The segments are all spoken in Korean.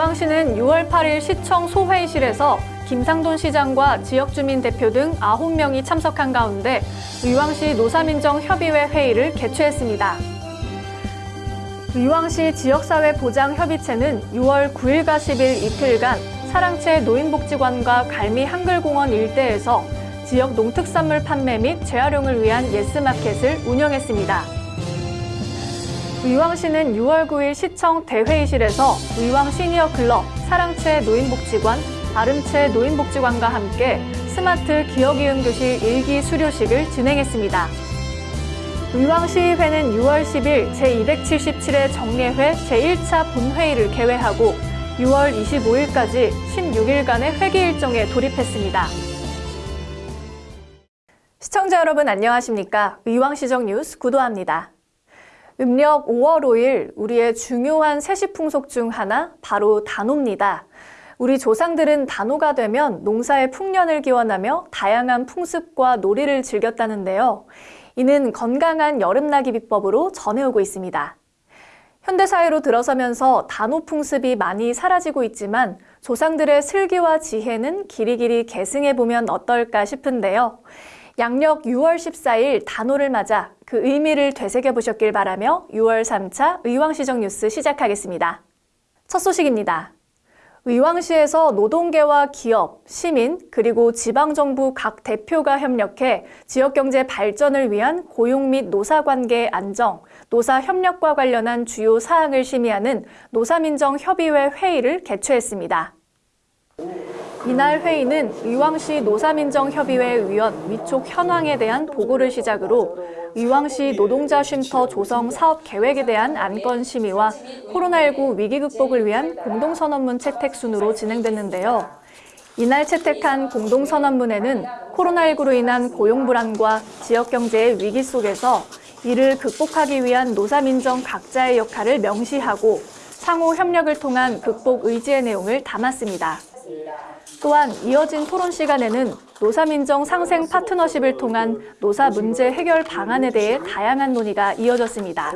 의왕시는 6월 8일 시청 소회의실에서 김상돈 시장과 지역주민 대표 등 9명이 참석한 가운데 의왕시 노사민정협의회 회의를 개최했습니다. 의왕시 지역사회보장협의체는 6월 9일과 10일 이틀간 사랑채 노인복지관과 갈미 한글공원 일대에서 지역 농특산물 판매 및 재활용을 위한 예스마켓을 운영했습니다. 의왕시는 6월 9일 시청 대회의실에서 의왕 시니어 클럽, 사랑채 노인복지관, 아름채 노인복지관과 함께 스마트 기억이음 교실 일기 수료식을 진행했습니다. 의왕시의회는 6월 10일 제277회 정례회 제1차 본회의를 개회하고 6월 25일까지 16일간의 회기 일정에 돌입했습니다. 시청자 여러분 안녕하십니까? 의왕시정 뉴스 구도합니다. 음력 5월 5일 우리의 중요한 세시 풍속 중 하나 바로 단오입니다. 우리 조상들은 단오가 되면 농사의 풍년을 기원하며 다양한 풍습과 놀이를 즐겼다는데요. 이는 건강한 여름나기 비법으로 전해오고 있습니다. 현대사회로 들어서면서 단오 풍습이 많이 사라지고 있지만 조상들의 슬기와 지혜는 길이길이 계승해보면 어떨까 싶은데요. 양력 6월 14일 단오를 맞아 그 의미를 되새겨보셨길 바라며 6월 3차 의왕시정 뉴스 시작하겠습니다. 첫 소식입니다. 의왕시에서 노동계와 기업, 시민, 그리고 지방정부 각 대표가 협력해 지역경제 발전을 위한 고용 및 노사관계 안정, 노사협력과 관련한 주요 사항을 심의하는 노사민정협의회 회의를 개최했습니다. 이날 회의는 의왕시 노사민정협의회 위원 위촉 현황에 대한 보고를 시작으로 의왕시 노동자 쉼터 조성 사업 계획에 대한 안건 심의와 코로나19 위기 극복을 위한 공동선언문 채택 순으로 진행됐는데요. 이날 채택한 공동선언문에는 코로나19로 인한 고용 불안과 지역 경제의 위기 속에서 이를 극복하기 위한 노사민정 각자의 역할을 명시하고 상호 협력을 통한 극복 의지의 내용을 담았습니다. 또한 이어진 토론 시간에는 노사민정 상생 파트너십을 통한 노사 문제 해결 방안에 대해 다양한 논의가 이어졌습니다.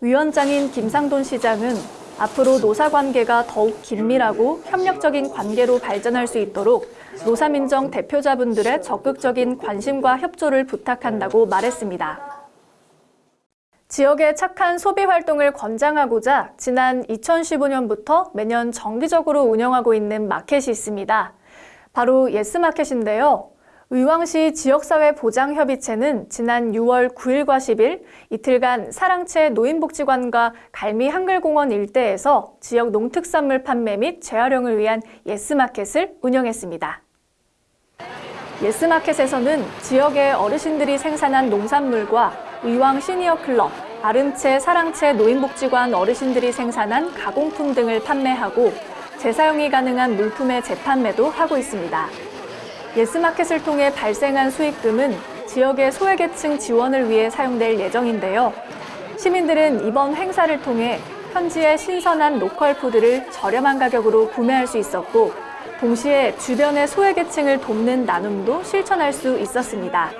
위원장인 김상돈 시장은 앞으로 노사 관계가 더욱 긴밀하고 협력적인 관계로 발전할 수 있도록 노사민정 대표자분들의 적극적인 관심과 협조를 부탁한다고 말했습니다. 지역의 착한 소비 활동을 권장하고자 지난 2015년부터 매년 정기적으로 운영하고 있는 마켓이 있습니다. 바로 예스마켓인데요. 의왕시 지역사회 보장협의체는 지난 6월 9일과 10일 이틀간 사랑채 노인복지관과 갈미 한글공원 일대에서 지역 농특산물 판매 및 재활용을 위한 예스마켓을 운영했습니다. 예스마켓에서는 지역의 어르신들이 생산한 농산물과 의왕 시니어 클럽, 아름채, 사랑채 노인복지관 어르신들이 생산한 가공품 등을 판매하고 재사용이 가능한 물품의 재판매도 하고 있습니다. 예스마켓을 통해 발생한 수익금은 지역의 소외계층 지원을 위해 사용될 예정인데요. 시민들은 이번 행사를 통해 현지의 신선한 로컬 푸드를 저렴한 가격으로 구매할 수 있었고 동시에 주변의 소외계층을 돕는 나눔도 실천할 수 있었습니다.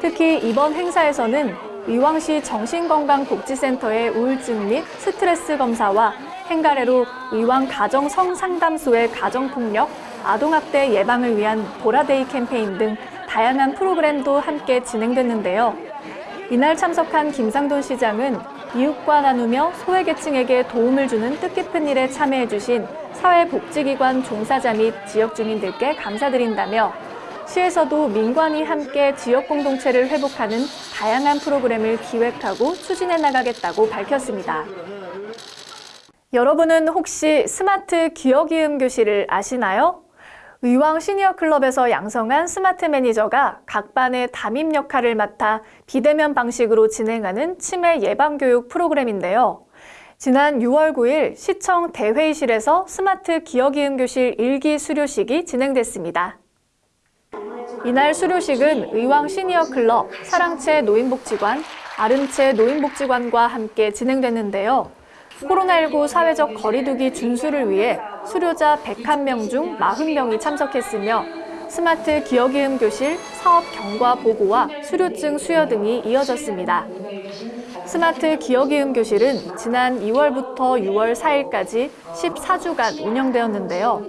특히 이번 행사에서는 의왕시 정신건강복지센터의 우울증 및 스트레스 검사와 행가래로 의왕 가정 성상담소의 가정폭력, 아동학대 예방을 위한 보라데이 캠페인 등 다양한 프로그램도 함께 진행됐는데요. 이날 참석한 김상돈 시장은 이웃과 나누며 소외계층에게 도움을 주는 뜻깊은 일에 참여해주신 사회복지기관 종사자 및 지역 주민들께 감사드린다며 시에서도 민관이 함께 지역 공동체를 회복하는 다양한 프로그램을 기획하고 추진해 나가겠다고 밝혔습니다. 여러분은 혹시 스마트 기억이음 교실을 아시나요? 의왕 시니어 클럽에서 양성한 스마트 매니저가 각 반의 담임 역할을 맡아 비대면 방식으로 진행하는 치매 예방 교육 프로그램인데요. 지난 6월 9일 시청 대회의실에서 스마트 기억이음 교실 1기 수료식이 진행됐습니다. 이날 수료식은 의왕 시니어 클럽, 사랑채 노인복지관, 아름채 노인복지관과 함께 진행됐는데요. 코로나19 사회적 거리두기 준수를 위해 수료자 101명 중 40명이 참석했으며 스마트 기억이음 교실, 사업 경과 보고와 수료증 수여 등이 이어졌습니다. 스마트 기억이음 교실은 지난 2월부터 6월 4일까지 14주간 운영되었는데요.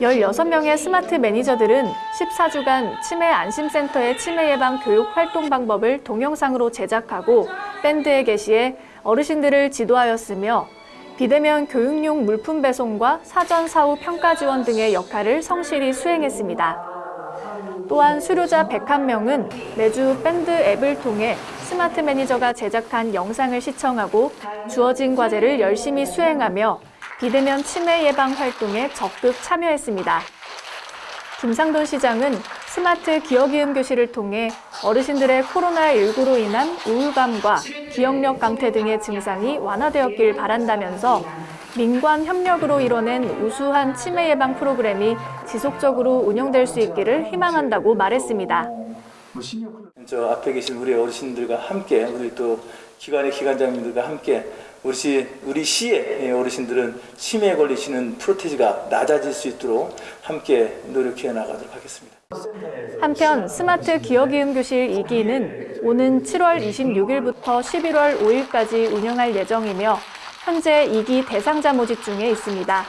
16명의 스마트 매니저들은 14주간 치매 안심센터의 치매 예방 교육 활동 방법을 동영상으로 제작하고 밴드에 게시해 어르신들을 지도하였으며 비대면 교육용 물품 배송과 사전 사후 평가 지원 등의 역할을 성실히 수행했습니다. 또한 수료자 101명은 매주 밴드 앱을 통해 스마트 매니저가 제작한 영상을 시청하고 주어진 과제를 열심히 수행하며 비대면 치매 예방 활동에 적극 참여했습니다. 김상돈 시장은 스마트 기억이음 교실을 통해 어르신들의 코로나19로 인한 우울감과 기억력 감퇴 등의 증상이 완화되었길 바란다면서 민관 협력으로 이뤄낸 우수한 치매 예방 프로그램이 지속적으로 운영될 수 있기를 희망한다고 말했습니다. 저 앞에 계신 우리 어르신들과 함께 우리 또 기관의 기관장님들과 함께 우리 시, 우리 시의 어르신들은 치매에 걸리시는 프로테지가 낮아질 수 있도록 함께 노력해 나가도록 하겠습니다. 한편 스마트 기억이음 교실 2기는 오는 7월 26일부터 11월 5일까지 운영할 예정이며 현재 2기 대상자 모집 중에 있습니다.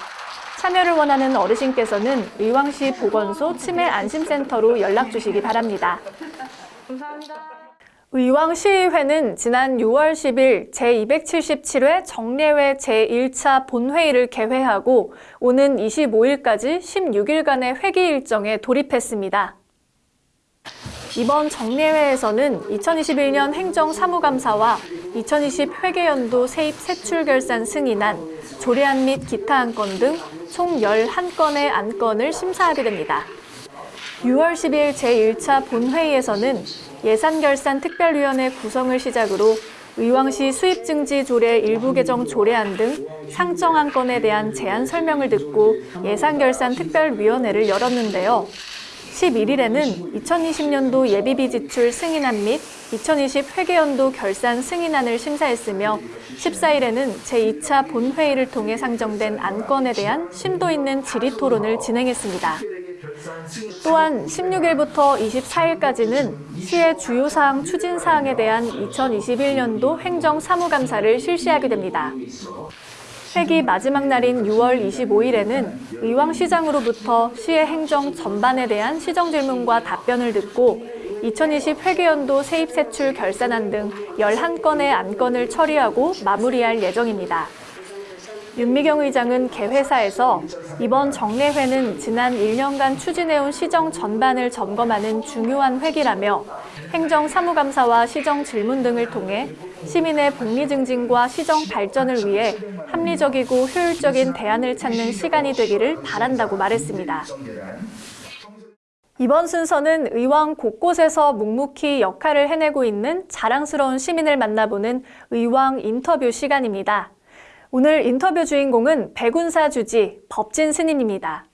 참여를 원하는 어르신께서는 의왕시 보건소 치매 안심센터로 연락 주시기 바랍니다. 의왕시의회는 지난 6월 10일 제277회 정례회 제1차 본회의를 개회하고 오는 25일까지 16일간의 회기 일정에 돌입했습니다. 이번 정례회에서는 2021년 행정사무감사와 2020 회계연도 세입 세출 결산 승인안, 조례안 및 기타 안건 등 총 11건의 안건을 심사하게 됩니다. 6월 10일 제1차 본회의에서는 예산결산 특별위원회 구성을 시작으로 의왕시 수입증지 조례 일부 개정 조례안 등 상정 안 건에 대한 제안 설명을 듣고 예산결산 특별위원회를 열었는데요. 11일에는 2020년도 예비비 지출 승인안 및 2020 회계연도 결산 승인안을 심사했으며 14일에는 제2차 본회의를 통해 상정된 안건에 대한 심도 있는 질의 토론을 진행했습니다. 또한 16일부터 24일까지는 시의 주요 사항 추진 사항에 대한 2021년도 행정 사무감사를 실시하게 됩니다. 회기 마지막 날인 6월 25일에는 의왕시장으로부터 시의 행정 전반에 대한 시정 질문과 답변을 듣고 2020 회계연도 세입 세출 결산안 등 11건의 안건을 처리하고 마무리할 예정입니다. 윤미경 의장은 개회사에서 이번 정례회는 지난 1년간 추진해온 시정 전반을 점검하는 중요한 회기라며 행정사무감사와 시정 질문 등을 통해 시민의 복리 증진과 시정 발전을 위해 합리적이고 효율적인 대안을 찾는 시간이 되기를 바란다고 말했습니다. 이번 순서는 의왕 곳곳에서 묵묵히 역할을 해내고 있는 자랑스러운 시민을 만나보는 의왕 인터뷰 시간입니다. 오늘 인터뷰 주인공은 백운사 주지 법진 스님입니다.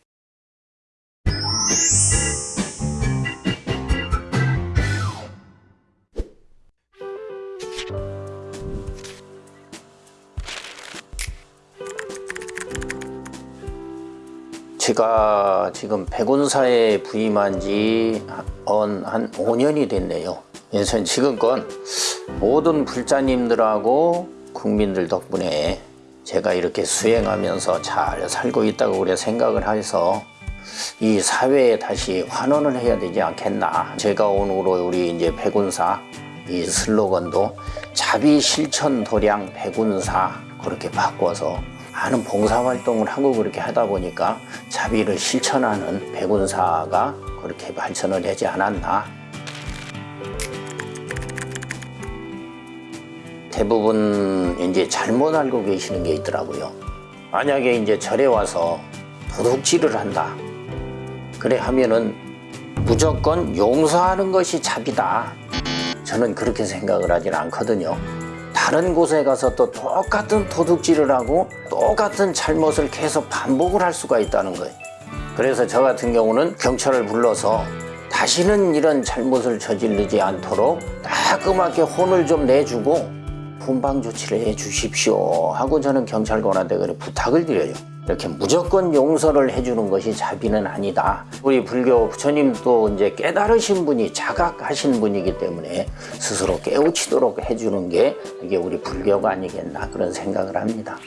제가 지금 백운사에 부임한 지 한 5년이 됐네요. 그래서 지금껏 모든 불자님들하고 국민들 덕분에 제가 이렇게 수행하면서 잘 살고 있다고 그래 생각을 해서 이 사회에 다시 환원을 해야 되지 않겠나. 제가 오늘로 우리 이제 백운사 이 슬로건도 자비 실천 도량 백운사 그렇게 바꿔서 많은 봉사활동을 하고 그렇게 하다 보니까 자비를 실천하는 백운사가 그렇게 발전을 되지 않았나. 대부분 이제 잘못 알고 계시는 게 있더라고요. 만약에 이제 절에 와서 도둑질을 한다. 그래 하면은 무조건 용서하는 것이 자비다. 저는 그렇게 생각을 하진 않거든요. 다른 곳에 가서 또 똑같은 도둑질을 하고 똑같은 잘못을 계속 반복을 할 수가 있다는 거예요. 그래서 저 같은 경우는 경찰을 불러서 다시는 이런 잘못을 저지르지 않도록 따끔하게 혼을 좀 내주고 훈방 조치를 해 주십시오 하고 저는 경찰관한테 그래 부탁을 드려요. 이렇게 무조건 용서를 해주는 것이 자비는 아니다. 우리 불교 부처님도 이제 깨달으신 분이 자각하신 분이기 때문에 스스로 깨우치도록 해주는 게 이게 우리 불교가 아니겠나 그런 생각을 합니다.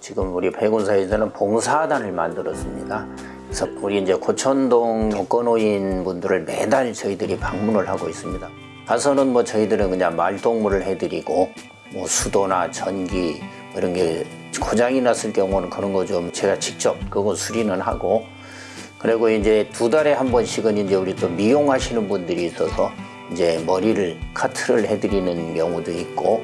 지금 우리 백운사에서는 봉사단을 만들었습니다. 그래서 우리 이제 고천동 독거노인 분들을 매달 저희들이 방문을 하고 있습니다. 가서는 뭐 저희들은 그냥 말동무를 해드리고 뭐 수도나 전기 뭐 이런 게 고장이 났을 경우는 그런 거 좀 제가 직접 그거 수리는 하고 그리고 이제 두 달에 한 번씩은 이제 우리 또 미용하시는 분들이 있어서 이제 머리를 카트를 해드리는 경우도 있고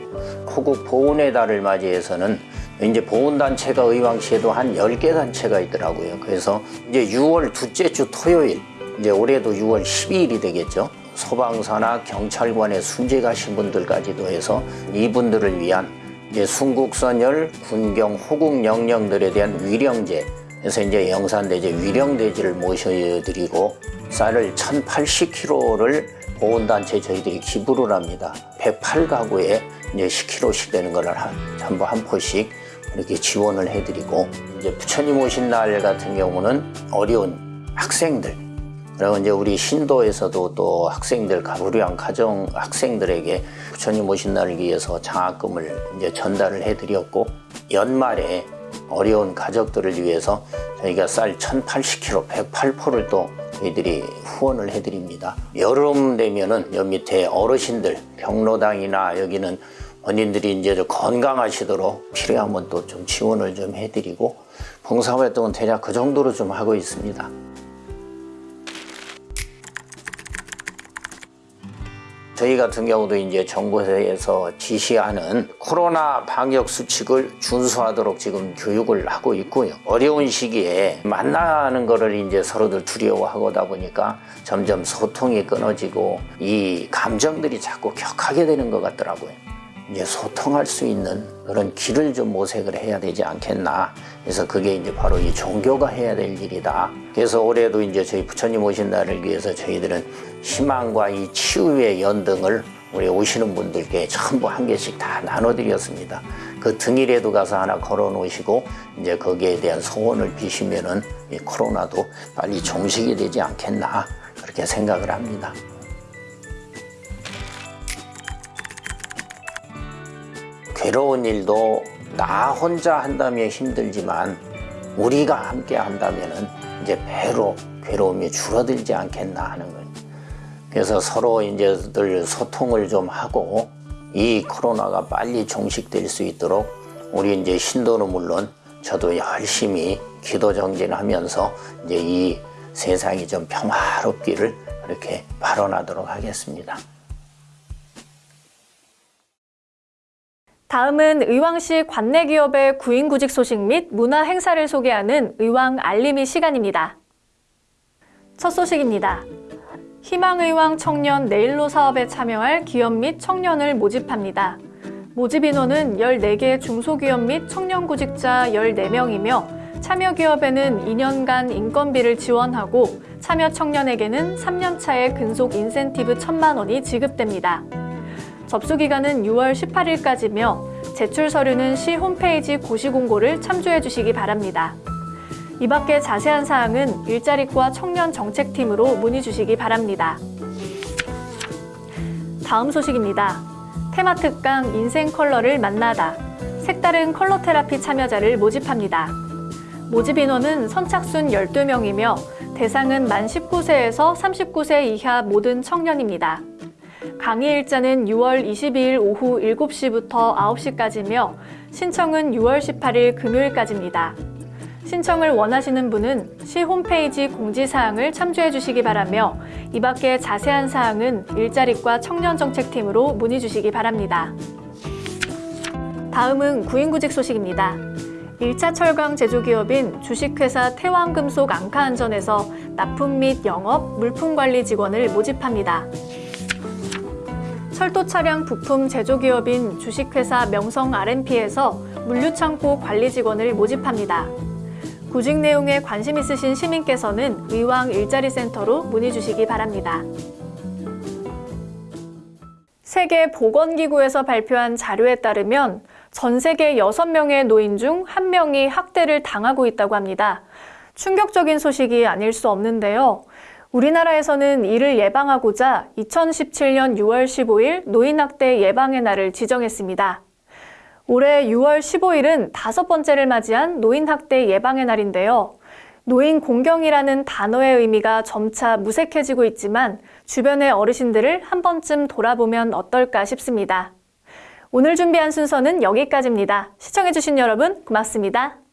호국 보훈의 달을 맞이해서는 이제 보훈단체가 의왕시에도 한 10개 단체가 있더라고요. 그래서 이제 6월 둘째 주 토요일, 이제 올해도 6월 12일이 되겠죠. 소방서나 경찰관에 순직 가신 분들까지도 해서 이분들을 위한 이제 순국선열, 군경, 호국 영령들에 대한 위령제 그래서 이제 영산대제 위령대지를 모셔드리고 쌀을 1080kg를 보훈단체 저희들이 기부를 합니다. 108가구에 이제 10kg씩 되는 걸 한, 전부 한 포씩 이렇게 지원을 해드리고 이제 부처님 오신 날 같은 경우는 어려운 학생들 그리고 이제 우리 신도에서도 또 학생들 가부류한 가정 학생들에게 부처님 오신 날을 위해서 장학금을 이제 전달을 해드렸고 연말에 어려운 가족들을 위해서 저희가 쌀 1080kg 108포를 또 저희들이 후원을 해드립니다. 여름 되면은 여 밑에 어르신들 경로당이나 여기는 원인들이 이제 좀 건강하시도록 필요하면 또 좀 지원을 좀 해드리고 봉사활동은 대략 그 정도로 좀 하고 있습니다. 저희 같은 경우도 이제 정부에서 지시하는 코로나 방역 수칙을 준수하도록 지금 교육을 하고 있고요. 어려운 시기에 만나는 거를 이제 서로들 두려워하고다 보니까 점점 소통이 끊어지고 이 감정들이 자꾸 격하게 되는 것 같더라고요. 이제 소통할 수 있는 그런 길을 좀 모색을 해야 되지 않겠나. 그래서 그게 이제 바로 이 종교가 해야 될 일이다. 그래서 올해도 이제 저희 부처님 오신 날을 위해서 저희들은 희망과 이 치유의 연등을 우리 오시는 분들께 전부 한 개씩 다 나눠드렸습니다. 그 등일에도 가서 하나 걸어 놓으시고 이제 거기에 대한 소원을 비시면은 이 코로나도 빨리 종식이 되지 않겠나. 그렇게 생각을 합니다. 괴로운 일도 나 혼자 한다면 힘들지만 우리가 함께 한다면은 이제 배로 괴로움이 줄어들지 않겠나 하는 거예요. 그래서 서로 이제들 소통을 좀 하고 이 코로나가 빨리 종식될 수 있도록 우리 이제 신도는 물론 저도 열심히 기도 정진하면서 이제 이 세상이 좀 평화롭기를 이렇게 발언하도록 하겠습니다. 다음은 의왕시 관내 기업의 구인구직 소식 및 문화 행사를 소개하는 의왕 알림이 시간입니다. 첫 소식입니다. 희망의왕 청년 내일로 사업에 참여할 기업 및 청년을 모집합니다. 모집 인원은 14개 중소기업 및 청년구직자 14명이며 참여 기업에는 2년간 인건비를 지원하고 참여 청년에게는 3년차의 근속 인센티브 1천만 원이 지급됩니다. 접수 기간은 6월 18일까지며 제출 서류는 시 홈페이지 고시 공고를 참조해 주시기 바랍니다. 이 밖에 자세한 사항은 일자리과 청년 정책팀으로 문의 주시기 바랍니다. 다음 소식입니다. 테마 특강 인생 컬러를 만나다. 색다른 컬러 테라피 참여자를 모집합니다. 모집 인원은 선착순 12명이며 대상은 만 19세에서 39세 이하 모든 청년입니다. 강의 일자는 6월 22일 오후 7시부터 9시까지며 신청은 6월 18일 금요일까지입니다. 신청을 원하시는 분은 시 홈페이지 공지사항을 참조해 주시기 바라며 이 밖에 자세한 사항은 일자리과 청년정책팀으로 문의 주시기 바랍니다. 다음은 구인구직 소식입니다. 1차 철강 제조기업인 주식회사 태왕금속 앙카안전에서 납품 및 영업, 물품관리 직원을 모집합니다. 철도 차량 부품 제조기업인 주식회사 명성 R&P에서 물류창고 관리 직원을 모집합니다. 구직 내용에 관심 있으신 시민께서는 의왕 일자리센터로 문의 주시기 바랍니다. 세계 보건기구에서 발표한 자료에 따르면 전 세계 6명의 노인 중 1명이 학대를 당하고 있다고 합니다. 충격적인 소식이 아닐 수 없는데요. 우리나라에서는 이를 예방하고자 2017년 6월 15일 노인학대 예방의 날을 지정했습니다. 올해 6월 15일은 다섯 번째를 맞이한 노인학대 예방의 날인데요. 노인 공경이라는 단어의 의미가 점차 무색해지고 있지만 주변의 어르신들을 한 번쯤 돌아보면 어떨까 싶습니다. 오늘 준비한 순서는 여기까지입니다. 시청해주신 여러분 고맙습니다.